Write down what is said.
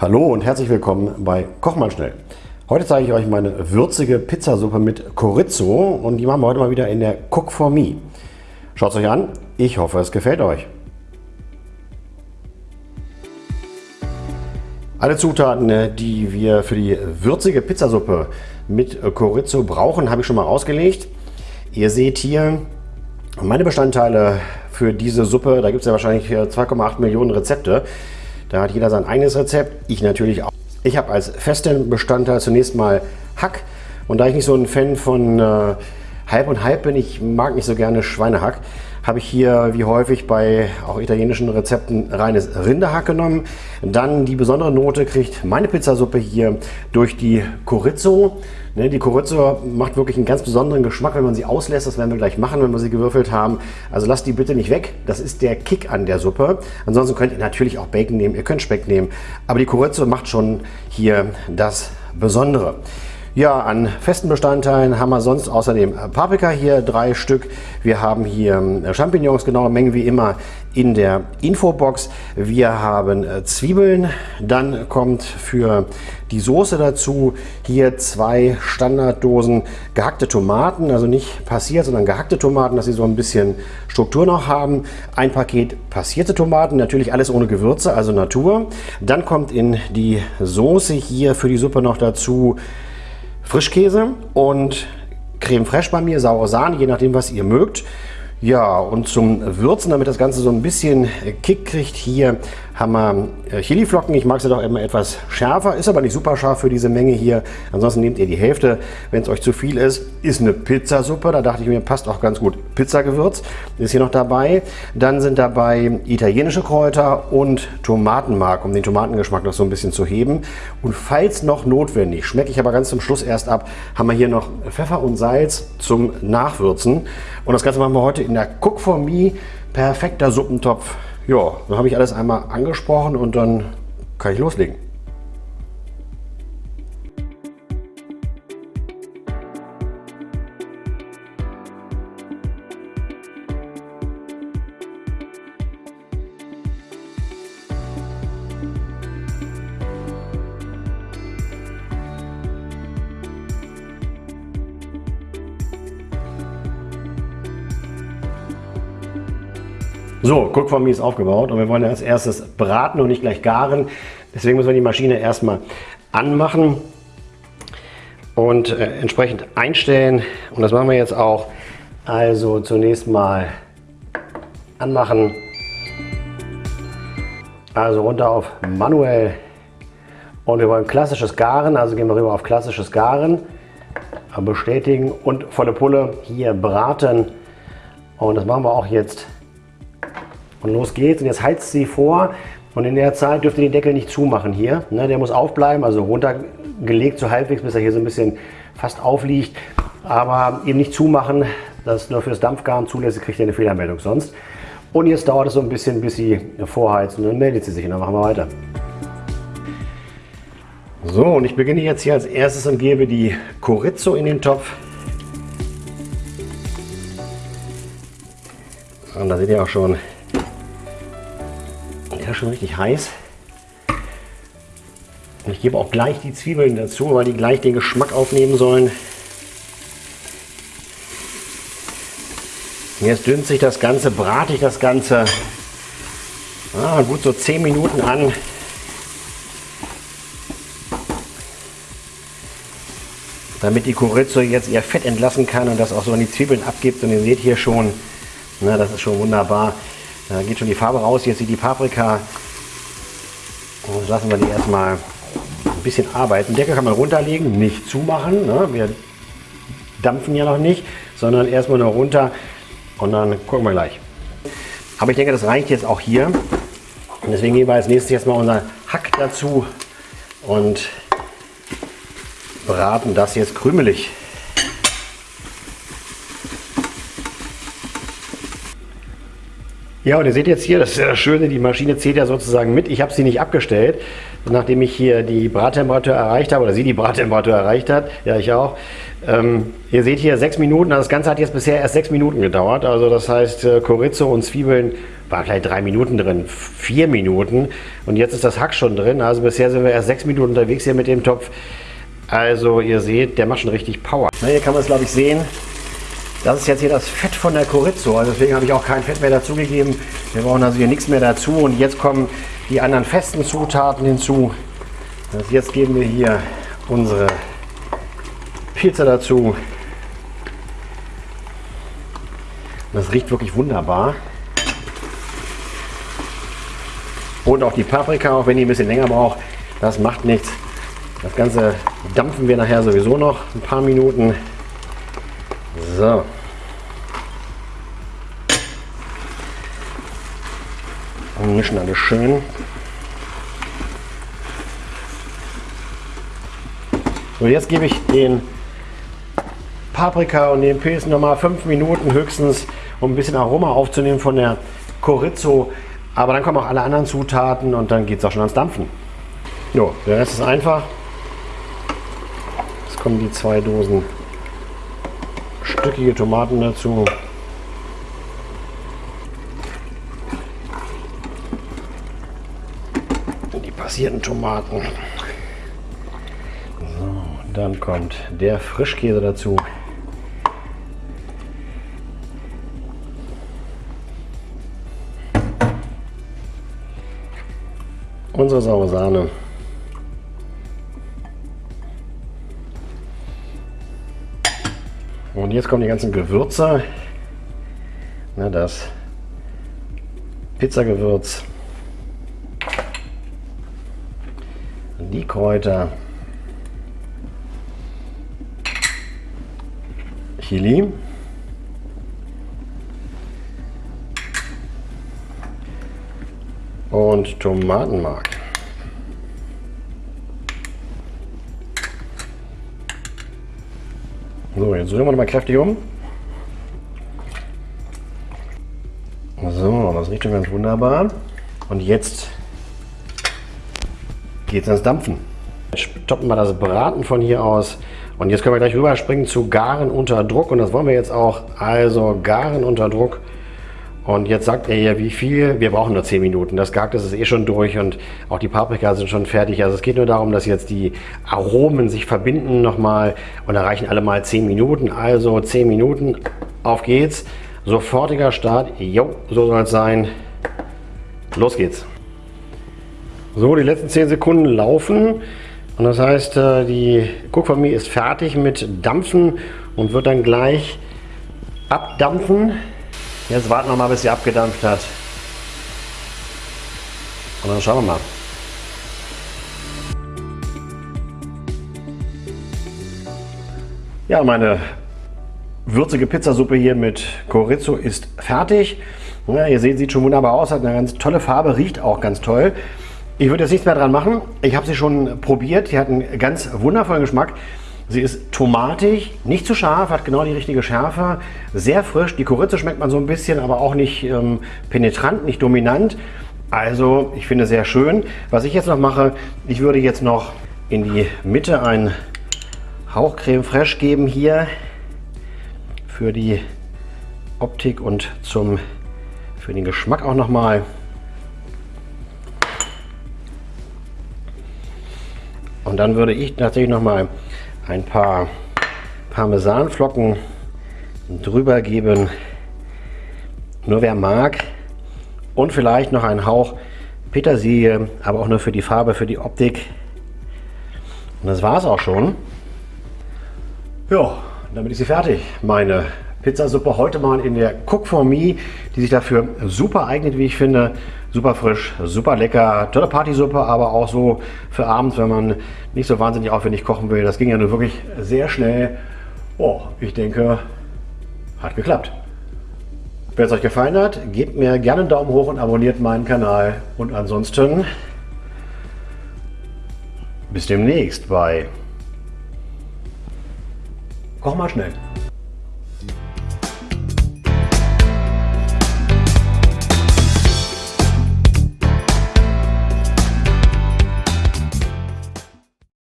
Hallo und herzlich willkommen bei Koch mal schnell. Heute zeige ich euch meine würzige Pizzasuppe mit Chorizo und die machen wir heute mal wieder in der Cook for Me. Schaut es euch an, ich hoffe es gefällt euch. Alle Zutaten, äh, die wir für die würzige Pizzasuppe mit Chorizo brauchen, habe ich schon mal ausgelegt. Ihr seht hier meine Bestandteile für diese Suppe. Da gibt es ja wahrscheinlich 2,8 Millionen Rezepte. Da hat jeder sein eigenes Rezept, ich natürlich auch. Ich habe als festen Bestandteil zunächst mal Hack. Und da ich nicht so ein Fan von äh, Halb und Halb bin, ich mag nicht so gerne Schweinehack, habe ich hier wie häufig bei auch italienischen Rezepten reines Rinderhack genommen. Dann die besondere Note kriegt meine Pizzasuppe hier durch die Chorizo. Ne, die Chorizo macht wirklich einen ganz besonderen Geschmack, wenn man sie auslässt. Das werden wir gleich machen, wenn wir sie gewürfelt haben. Also lasst die bitte nicht weg. Das ist der Kick an der Suppe. Ansonsten könnt ihr natürlich auch Bacon nehmen, ihr könnt Speck nehmen. Aber die Chorizo macht schon hier das Besondere. Ja, an festen Bestandteilen haben wir sonst außerdem Paprika hier, drei Stück. Wir haben hier äh, Champignons, genaue Menge wie immer in der Infobox. Wir haben äh, Zwiebeln, dann kommt für die Soße dazu hier zwei Standarddosen gehackte Tomaten, also nicht passiert, sondern gehackte Tomaten, dass sie so ein bisschen Struktur noch haben. Ein Paket passierte Tomaten, natürlich alles ohne Gewürze, also Natur. Dann kommt in die Soße hier für die Suppe noch dazu Frischkäse und Creme fraiche bei mir, saure Sahne, je nachdem, was ihr mögt. Ja, und zum Würzen, damit das Ganze so ein bisschen Kick kriegt, hier haben wir äh, Chiliflocken. Ich mag sie doch immer etwas schärfer, ist aber nicht super scharf für diese Menge hier. Ansonsten nehmt ihr die Hälfte, wenn es euch zu viel ist. Ist eine Pizzasuppe, da dachte ich mir, passt auch ganz gut Pizzagewürz. Ist hier noch dabei. Dann sind dabei italienische Kräuter und Tomatenmark, um den Tomatengeschmack noch so ein bisschen zu heben. Und falls noch notwendig, schmecke ich aber ganz zum Schluss erst ab, haben wir hier noch Pfeffer und Salz zum Nachwürzen. Und das Ganze machen wir heute in der Cook for Me. Perfekter Suppentopf. Ja, dann habe ich alles einmal angesprochen und dann kann ich loslegen. So, Cook for Me ist aufgebaut und wir wollen als erstes braten und nicht gleich garen. Deswegen müssen wir die Maschine erstmal anmachen und äh, entsprechend einstellen. Und das machen wir jetzt auch. Also zunächst mal anmachen. Also runter auf manuell. Und wir wollen klassisches Garen, also gehen wir rüber auf klassisches Garen. Bestätigen und volle Pulle hier braten. Und das machen wir auch jetzt und los geht's. Und jetzt heizt sie vor. Und in der Zeit dürft ihr den Deckel nicht zumachen hier. Ne, der muss aufbleiben, also runtergelegt so halbwegs, bis er hier so ein bisschen fast aufliegt. Aber eben nicht zumachen. Das ist nur fürs Dampfgaren zulässig, kriegt ihr eine Fehlermeldung sonst. Und jetzt dauert es so ein bisschen, bis sie vorheizt. Und dann meldet sie sich und dann machen wir weiter. So, und ich beginne jetzt hier als erstes und gebe die Chorizo in den Topf. Und da seht ihr auch schon, ja schon richtig heiß. Und ich gebe auch gleich die Zwiebeln dazu, weil die gleich den Geschmack aufnehmen sollen. Jetzt dünnt sich das Ganze, brate ich das Ganze ah, gut so 10 Minuten an. Damit die Chorizo jetzt ihr Fett entlassen kann und das auch so an die Zwiebeln abgibt. Und ihr seht hier schon, na, das ist schon wunderbar. Da geht schon die Farbe raus. Jetzt sieht die Paprika. Und lassen wir die erstmal ein bisschen arbeiten. Deckel kann man runterlegen, nicht zumachen. Ne? Wir dampfen ja noch nicht, sondern erstmal nur runter und dann gucken wir gleich. Aber ich denke, das reicht jetzt auch hier. Und deswegen geben wir als nächstes jetzt mal unser Hack dazu und braten das jetzt krümelig. Ja, und ihr seht jetzt hier, das ist ja das Schöne, die Maschine zählt ja sozusagen mit. Ich habe sie nicht abgestellt, nachdem ich hier die Brattemperatur erreicht habe, oder sie die Brattemperatur erreicht hat. Ja, ich auch. Ähm, ihr seht hier sechs Minuten, also das Ganze hat jetzt bisher erst sechs Minuten gedauert. Also das heißt, äh, Chorizo und Zwiebeln war vielleicht drei Minuten drin, vier Minuten und jetzt ist das Hack schon drin. Also bisher sind wir erst sechs Minuten unterwegs hier mit dem Topf. Also ihr seht, der macht schon richtig Power. Na, hier kann man es glaube ich sehen. Das ist jetzt hier das Fett von der Chorizo. Also deswegen habe ich auch kein Fett mehr dazugegeben. Wir brauchen also hier nichts mehr dazu. Und jetzt kommen die anderen festen Zutaten hinzu. Also jetzt geben wir hier unsere Pizza dazu. Das riecht wirklich wunderbar. Und auch die Paprika, auch wenn die ein bisschen länger braucht, das macht nichts. Das Ganze dampfen wir nachher sowieso noch ein paar Minuten. So. Und mischen alles schön. So, jetzt gebe ich den Paprika und den Pilzen nochmal fünf Minuten höchstens, um ein bisschen Aroma aufzunehmen von der Chorizo. Aber dann kommen auch alle anderen Zutaten und dann geht es auch schon ans Dampfen. Jo, der Rest ist einfach. Jetzt kommen die zwei Dosen stückige Tomaten dazu. Die passierten Tomaten. So, dann kommt der Frischkäse dazu. Unsere saure Sahne. Und jetzt kommen die ganzen Gewürze. Na, das Pizzagewürz. Die Kräuter. Chili. Und Tomatenmark. So, jetzt rühren wir mal kräftig um. So, das riecht schon ganz wunderbar. Und jetzt geht es ans Dampfen. Jetzt stoppen wir das Braten von hier aus. Und jetzt können wir gleich rüberspringen zu Garen unter Druck. Und das wollen wir jetzt auch. Also Garen unter Druck. Und jetzt sagt er ja, wie viel? Wir brauchen nur 10 Minuten. Das Gart ist eh schon durch und auch die Paprika sind schon fertig. Also es geht nur darum, dass jetzt die Aromen sich verbinden nochmal und da reichen alle mal 10 Minuten. Also 10 Minuten, auf geht's. Sofortiger Start. Jo, so soll es sein. Los geht's. So, die letzten 10 Sekunden laufen. Und das heißt, äh, die Cookfamilie ist fertig mit Dampfen und wird dann gleich abdampfen. Jetzt warten wir mal, bis sie abgedampft hat. Und dann schauen wir mal. Ja, meine würzige Pizzasuppe hier mit Chorizo ist fertig. Ja, ihr seht, sieht schon wunderbar aus, hat eine ganz tolle Farbe, riecht auch ganz toll. Ich würde jetzt nichts mehr dran machen. Ich habe sie schon probiert. Die hat einen ganz wundervollen Geschmack. Sie ist tomatig, nicht zu scharf, hat genau die richtige Schärfe, sehr frisch. Die Chorizo schmeckt man so ein bisschen, aber auch nicht ähm, penetrant, nicht dominant. Also ich finde sehr schön. Was ich jetzt noch mache, ich würde jetzt noch in die Mitte ein Hauch Creme Fraiche geben hier für die Optik und zum, für den Geschmack auch nochmal. Und dann würde ich tatsächlich noch mal ein paar Parmesanflocken drüber geben. Nur wer mag. Und vielleicht noch einen Hauch Petersilie, aber auch nur für die Farbe, für die Optik. Und das war es auch schon. Ja, damit ist sie fertig. Meine Pizzasuppe heute mal in der Cook for Me, die sich dafür super eignet, wie ich finde. Super frisch, super lecker, tolle Partysuppe, aber auch so für abends, wenn man nicht so wahnsinnig aufwendig kochen will. Das ging ja nur wirklich sehr schnell. Oh, ich denke, hat geklappt. Wenn es euch gefallen hat, gebt mir gerne einen Daumen hoch und abonniert meinen Kanal. Und ansonsten bis demnächst bei Koch mal schnell.